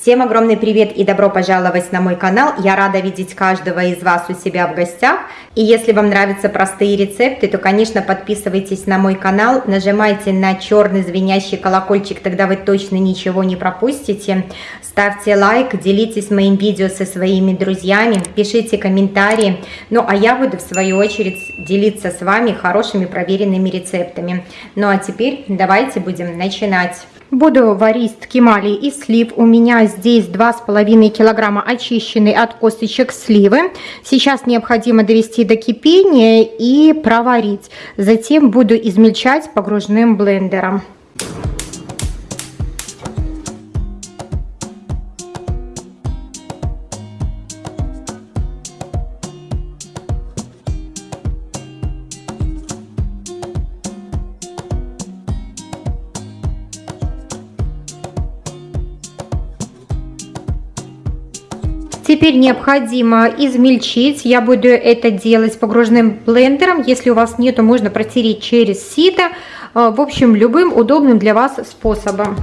Всем огромный привет и добро пожаловать на мой канал. Я рада видеть каждого из вас у себя в гостях. И если вам нравятся простые рецепты, то, конечно, подписывайтесь на мой канал, нажимайте на черный звенящий колокольчик, тогда вы точно ничего не пропустите. Ставьте лайк, делитесь моим видео со своими друзьями, пишите комментарии. Ну а я буду в свою очередь делиться с вами хорошими проверенными рецептами. Ну а теперь давайте будем начинать. Буду варить ткемали из слив. У меня здесь 2,5 килограмма очищенной от косточек сливы. Сейчас необходимо довести до кипения и проварить. Затем буду измельчать погружным блендером. Теперь необходимо измельчить. Я буду это делать погружным блендером. Если у вас нету, можно протереть через сито. Э, в общем, любым удобным для вас способом.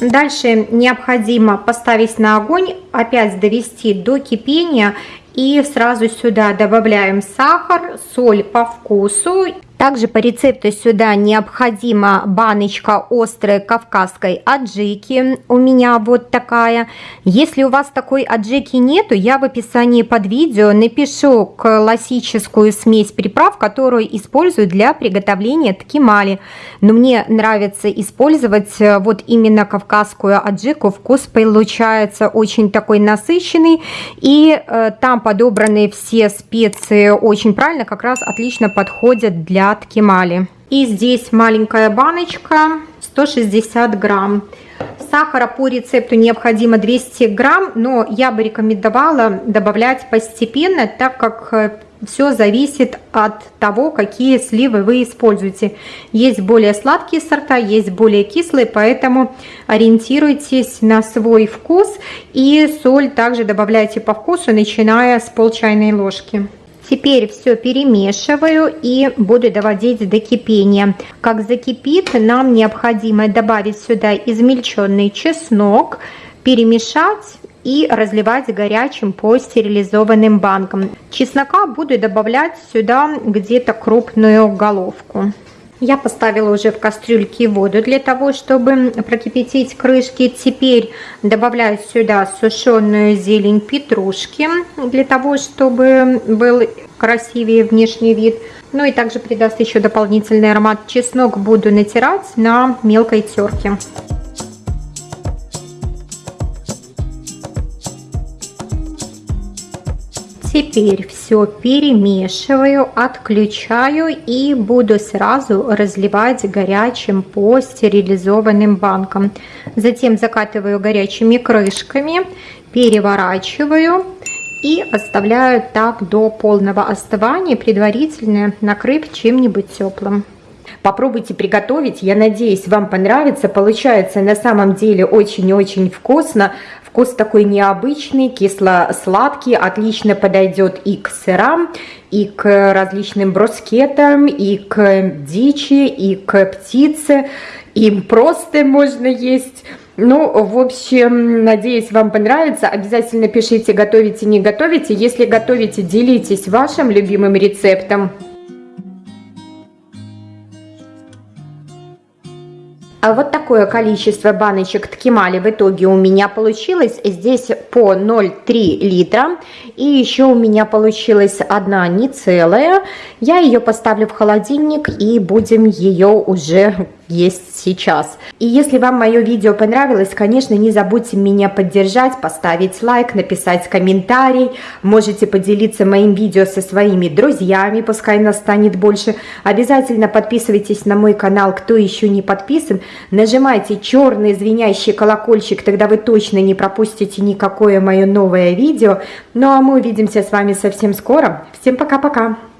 Дальше необходимо поставить на огонь, опять довести до кипения и сразу сюда добавляем сахар, соль по вкусу также по рецепту сюда необходима баночка острой кавказской аджики. У меня вот такая. Если у вас такой аджики нету, я в описании под видео напишу классическую смесь приправ, которую использую для приготовления ткемали. Но мне нравится использовать э, вот именно кавказскую аджику. Вкус получается очень такой насыщенный. И э, там подобраны все специи очень правильно, как раз отлично подходят для от Кемали. И здесь маленькая баночка, 160 грамм. Сахара по рецепту необходимо 200 грамм, но я бы рекомендовала добавлять постепенно, так как э, все зависит от того, какие сливы вы используете. Есть более сладкие сорта, есть более кислые, поэтому ориентируйтесь на свой вкус. И соль также добавляйте по вкусу, начиная с пол чайной ложки. Теперь все перемешиваю и буду доводить до кипения. Как закипит, нам необходимо добавить сюда измельченный чеснок, перемешать и разливать горячим по стерилизованным банкам. Чеснока буду добавлять сюда где-то крупную головку. Я поставила уже в кастрюльке воду для того, чтобы прокипятить крышки. Теперь добавляю сюда сушеную зелень петрушки, для того, чтобы был красивее внешний вид. Ну и также придаст еще дополнительный аромат. Чеснок буду натирать на мелкой терке. Теперь все перемешиваю, отключаю и буду сразу разливать горячим по стерилизованным банкам. Затем закатываю горячими крышками, переворачиваю и оставляю так до полного остывания, предварительно накрыв чем-нибудь теплым. Попробуйте приготовить, я надеюсь, вам понравится. Получается на самом деле очень-очень вкусно. Вкус такой необычный, кисло-сладкий, отлично подойдет и к сырам, и к различным брускетам, и к дичи, и к птице. Им просто можно есть. Ну, в общем, надеюсь, вам понравится. Обязательно пишите, готовите, не готовите. Если готовите, делитесь вашим любимым рецептом. Вот такое количество баночек ткемали в итоге у меня получилось. Здесь по 0,3 литра. И еще у меня получилась одна не целая. Я ее поставлю в холодильник и будем ее уже есть сейчас. И если вам мое видео понравилось, конечно, не забудьте меня поддержать, поставить лайк, написать комментарий. Можете поделиться моим видео со своими друзьями, пускай нас станет больше. Обязательно подписывайтесь на мой канал, кто еще не подписан. Нажимайте черный звенящий колокольчик, тогда вы точно не пропустите никакое мое новое видео. Ну а мы увидимся с вами совсем скоро. Всем пока-пока!